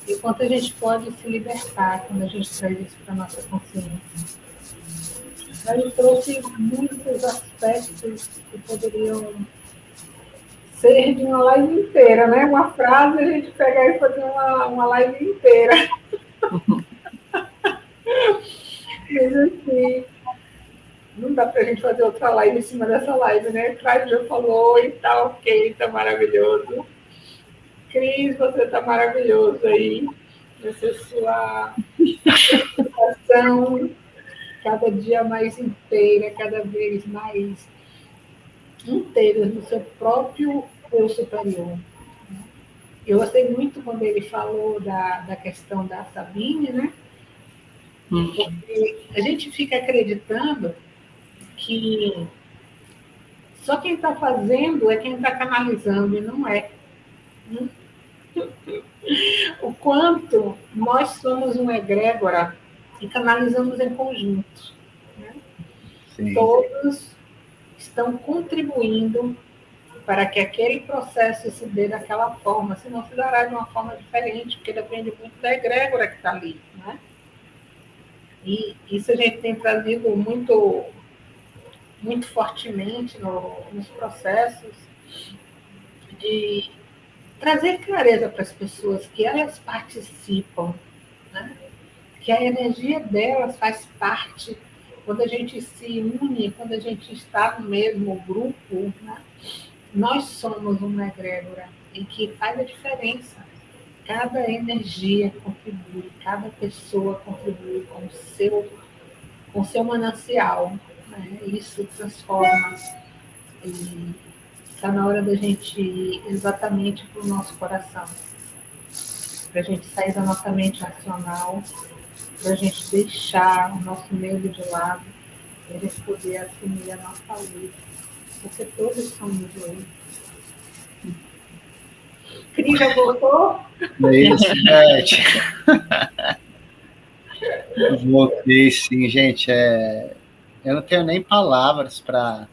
E quanto a gente pode se libertar quando a gente traz isso para a nossa consciência. Ele trouxe muitos aspectos que poderiam ser de uma live inteira, né? Uma frase a gente pegar e fazer uma, uma live inteira. Mas assim, não dá para a gente fazer outra live em cima dessa live, né? Craig já falou e tá ok, tá maravilhoso. Cris, você está maravilhoso aí. Essa sua situação cada dia mais inteira, cada vez mais inteira no seu próprio eu superior. Eu gostei muito quando ele falou da, da questão da Sabine, né? Hum. Porque a gente fica acreditando que só quem está fazendo é quem está canalizando, e não é. O quanto nós somos uma egrégora e canalizamos em conjunto. Né? Todos estão contribuindo para que aquele processo se dê daquela forma, senão se dará de uma forma diferente, porque depende muito da egrégora que está ali. Né? E isso a gente tem trazido muito, muito fortemente no, nos processos de trazer clareza para as pessoas que elas participam, né? que a energia delas faz parte quando a gente se une, quando a gente está no mesmo grupo, né? nós somos uma egrégora e que faz a diferença. Cada energia contribui, cada pessoa contribui com o seu, com seu manancial. Né? Isso transforma. Está na hora da gente ir exatamente para o nosso coração. Para a gente sair da nossa mente racional, para a gente deixar o nosso medo de lado, para a gente poder assumir a nossa luz. Porque todos somos luz. Cris já voltou? Isso, Beth. Voltei sim, gente. É... Eu não tenho nem palavras para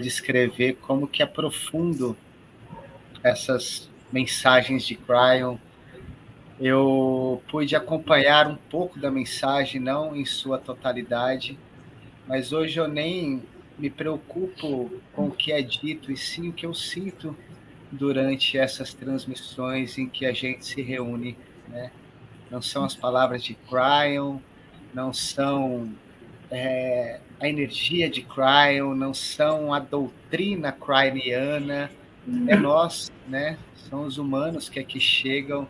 descrever como que é profundo essas mensagens de Cryon. Eu pude acompanhar um pouco da mensagem, não em sua totalidade, mas hoje eu nem me preocupo com o que é dito, e sim o que eu sinto durante essas transmissões em que a gente se reúne. Né? Não são as palavras de Cryon, não são é, a energia de Cryon, não são a doutrina cryoniana, é nós, né? São os humanos que aqui chegam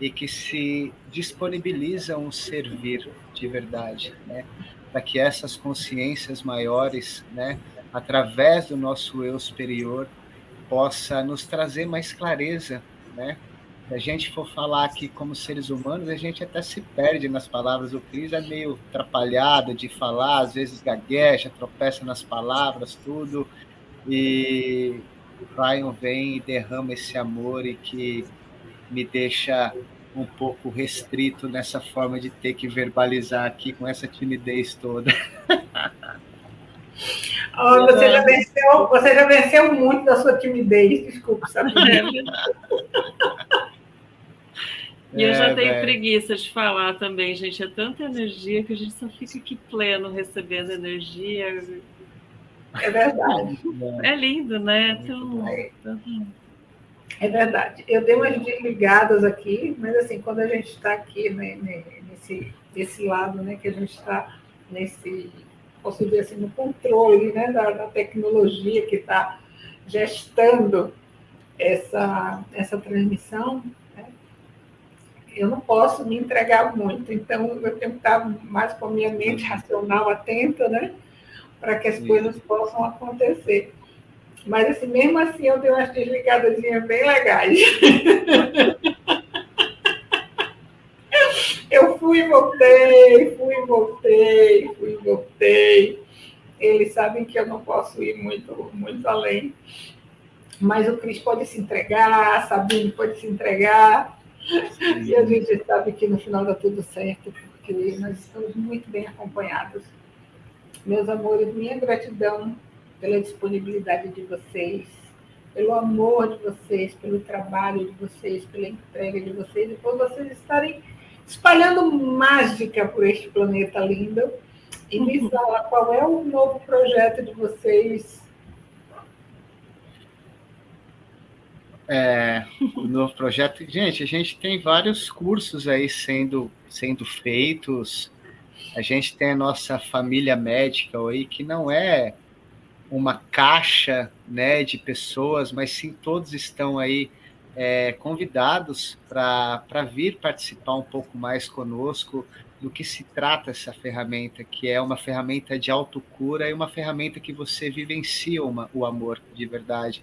e que se disponibilizam a servir de verdade, né? Para que essas consciências maiores, né, através do nosso eu superior, possa nos trazer mais clareza, né, se a gente for falar aqui como seres humanos, a gente até se perde nas palavras. O Cris é meio atrapalhado de falar, às vezes gagueja, tropeça nas palavras, tudo. E Ryan vem e derrama esse amor e que me deixa um pouco restrito nessa forma de ter que verbalizar aqui com essa timidez toda. Oh, você, já venceu, você já venceu muito da sua timidez, desculpa, sabe? E eu já é, tenho preguiça de falar também, gente. É tanta energia que a gente só fica aqui pleno recebendo energia. É verdade. É lindo, né? Tão, É verdade. Eu dei umas desligadas aqui, mas assim, quando a gente está aqui né, nesse, nesse lado, né, que a gente está nesse, posso dizer assim, no controle né, da, da tecnologia que está gestando essa, essa transmissão, eu não posso me entregar muito, então eu tenho que estar mais com a minha mente racional atenta, né? Para que as Sim. coisas possam acontecer. Mas assim, mesmo assim eu dei umas desligadas bem legais. eu fui e voltei, fui e voltei, fui e voltei. Eles sabem que eu não posso ir muito, muito além. Mas o Cris pode se entregar, a Sabine pode se entregar e a gente sabe que no final dá tudo certo, porque nós estamos muito bem acompanhados. Meus amores, minha gratidão pela disponibilidade de vocês, pelo amor de vocês, pelo trabalho de vocês, pela entrega de vocês e por vocês estarem espalhando mágica por este planeta lindo. E me fala qual é o novo projeto de vocês É, o novo projeto. Gente, a gente tem vários cursos aí sendo, sendo feitos. A gente tem a nossa família médica aí, que não é uma caixa né, de pessoas, mas sim todos estão aí é, convidados para vir participar um pouco mais conosco do que se trata essa ferramenta, que é uma ferramenta de autocura e uma ferramenta que você vivencia uma, o amor de verdade.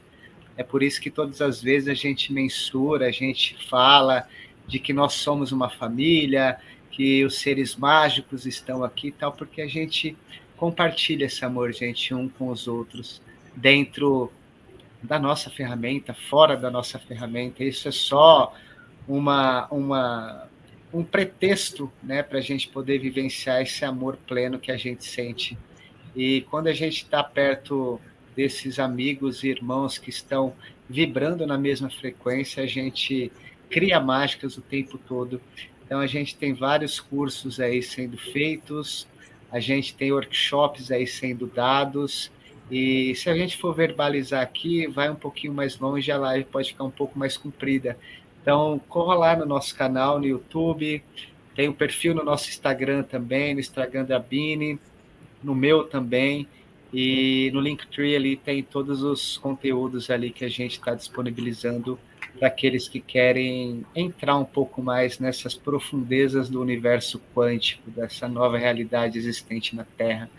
É por isso que todas as vezes a gente mensura, a gente fala de que nós somos uma família, que os seres mágicos estão aqui e tal, porque a gente compartilha esse amor, gente, um com os outros, dentro da nossa ferramenta, fora da nossa ferramenta. Isso é só uma, uma, um pretexto né, para a gente poder vivenciar esse amor pleno que a gente sente. E quando a gente está perto desses amigos e irmãos que estão vibrando na mesma frequência, a gente cria mágicas o tempo todo. Então a gente tem vários cursos aí sendo feitos, a gente tem workshops aí sendo dados, e se a gente for verbalizar aqui, vai um pouquinho mais longe, a live pode ficar um pouco mais comprida. Então, corra lá no nosso canal no YouTube, tem o um perfil no nosso Instagram também, no Instagram da Bini, no meu também, e no Linktree ali tem todos os conteúdos ali que a gente está disponibilizando para aqueles que querem entrar um pouco mais nessas profundezas do universo quântico, dessa nova realidade existente na Terra,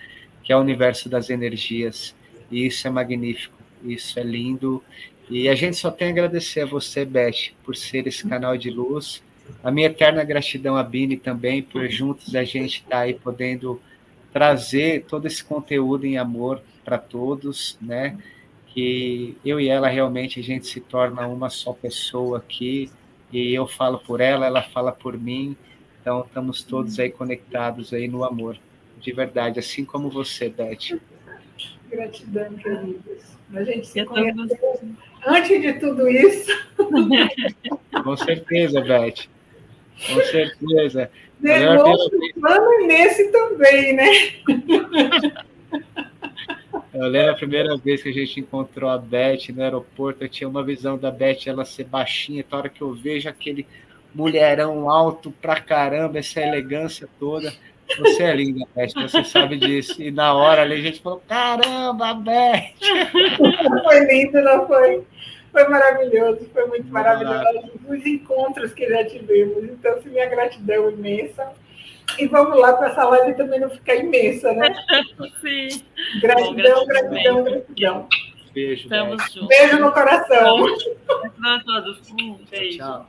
que é o universo das energias. E isso é magnífico, isso é lindo. E a gente só tem a agradecer a você, Beth, por ser esse canal de luz. A minha eterna gratidão a Bini também, por juntos a gente estar tá aí podendo trazer todo esse conteúdo em amor para todos, né? Que eu e ela realmente a gente se torna uma só pessoa aqui, e eu falo por ela, ela fala por mim, então estamos todos aí conectados aí no amor, de verdade, assim como você, Beth. Gratidão, queridos. A gente se conheceu antes de tudo isso. Com certeza, Beth. Com certeza. De plano e nesse também, né? Eu lembro a primeira vez que a gente encontrou a Beth no aeroporto, eu tinha uma visão da Beth, ela ser baixinha, toda hora que eu vejo aquele mulherão alto pra caramba, essa elegância toda. Você é linda, Beth, você sabe disso. E na hora ali a gente falou: caramba, Beth! Foi lindo, não foi? Foi maravilhoso, foi muito maravilhoso. Os encontros que já tivemos. Então, assim, minha gratidão imensa. E vamos lá para essa live também não ficar imensa, né? Sim. Gratidão, Bom, gratidão, gratidão. Beijo. Beijo no coração. Beijo a todos. Um beijo. Tchau.